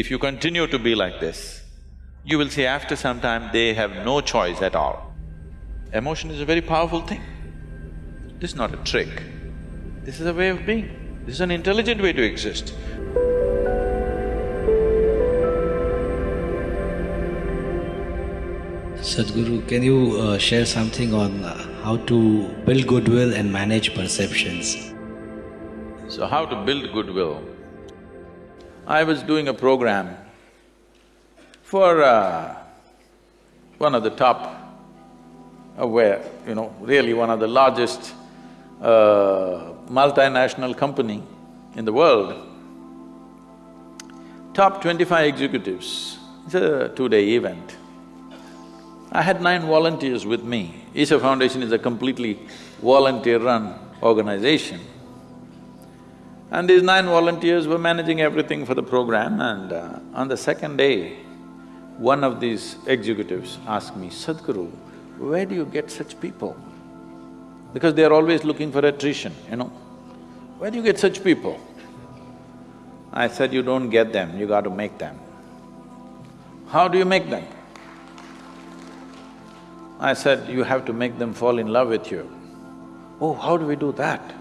If you continue to be like this, you will see after some time they have no choice at all. Emotion is a very powerful thing. This is not a trick. This is a way of being. This is an intelligent way to exist. Sadhguru, can you uh, share something on uh, how to build goodwill and manage perceptions? So how to build goodwill? I was doing a program for uh, one of the top, uh, where, you know, really one of the largest uh, multinational company in the world, top twenty-five executives, it's a two-day event. I had nine volunteers with me. Isha Foundation is a completely volunteer-run organization. And these nine volunteers were managing everything for the program and uh, on the second day, one of these executives asked me, Sadhguru, where do you get such people? Because they are always looking for attrition, you know. Where do you get such people? I said, you don't get them, you got to make them. How do you make them? I said, you have to make them fall in love with you. Oh, how do we do that?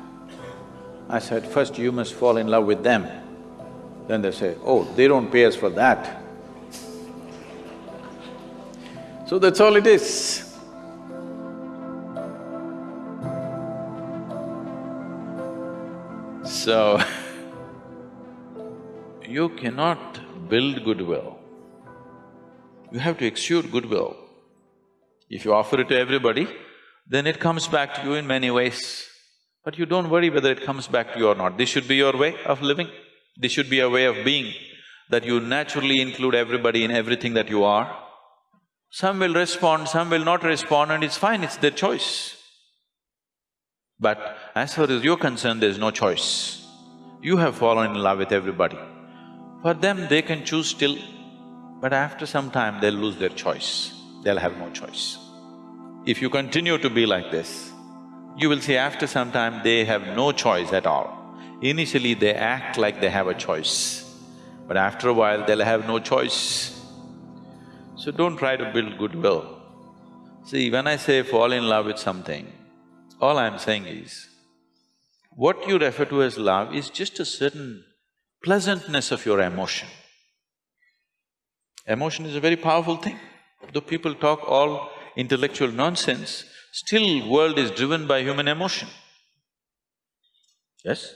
I said, first you must fall in love with them. Then they say, oh, they don't pay us for that. So that's all it is. So, you cannot build goodwill. You have to exude goodwill. If you offer it to everybody, then it comes back to you in many ways. But you don't worry whether it comes back to you or not. This should be your way of living. This should be a way of being, that you naturally include everybody in everything that you are. Some will respond, some will not respond and it's fine, it's their choice. But as far as you're concerned, there's no choice. You have fallen in love with everybody. For them, they can choose still, but after some time, they'll lose their choice. They'll have no choice. If you continue to be like this, you will see after some time they have no choice at all. Initially they act like they have a choice, but after a while they'll have no choice. So don't try to build goodwill. See, when I say fall in love with something, all I'm saying is, what you refer to as love is just a certain pleasantness of your emotion. Emotion is a very powerful thing. Though people talk all intellectual nonsense, Still, world is driven by human emotion. Yes?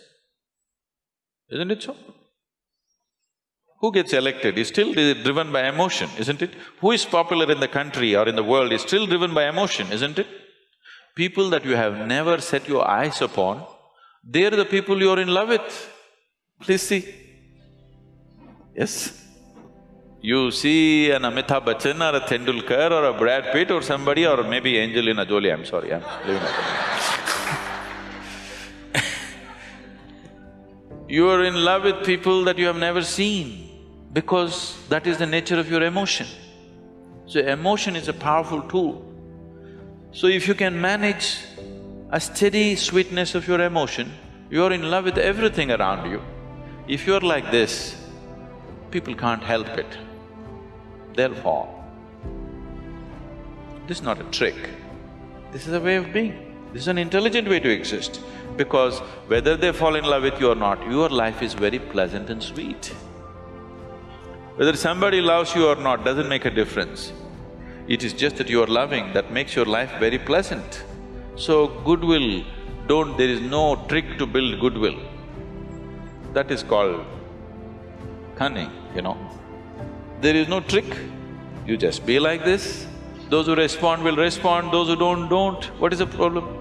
Isn't it so? Who gets elected is still driven by emotion, isn't it? Who is popular in the country or in the world is still driven by emotion, isn't it? People that you have never set your eyes upon, they're the people you're in love with. Please see. Yes? You see an Amitabh Bachchan or a Tendulkar or a Brad Pitt or somebody or maybe Angelina Jolie, I'm sorry, I'm leaving it. you are in love with people that you have never seen because that is the nature of your emotion. So emotion is a powerful tool. So if you can manage a steady sweetness of your emotion, you're in love with everything around you. If you're like this, people can't help it fall. This is not a trick, this is a way of being. This is an intelligent way to exist because whether they fall in love with you or not, your life is very pleasant and sweet. Whether somebody loves you or not doesn't make a difference. It is just that you are loving that makes your life very pleasant. So goodwill, don't… there is no trick to build goodwill. That is called cunning, you know. There is no trick, you just be like this. Those who respond will respond, those who don't, don't. What is the problem?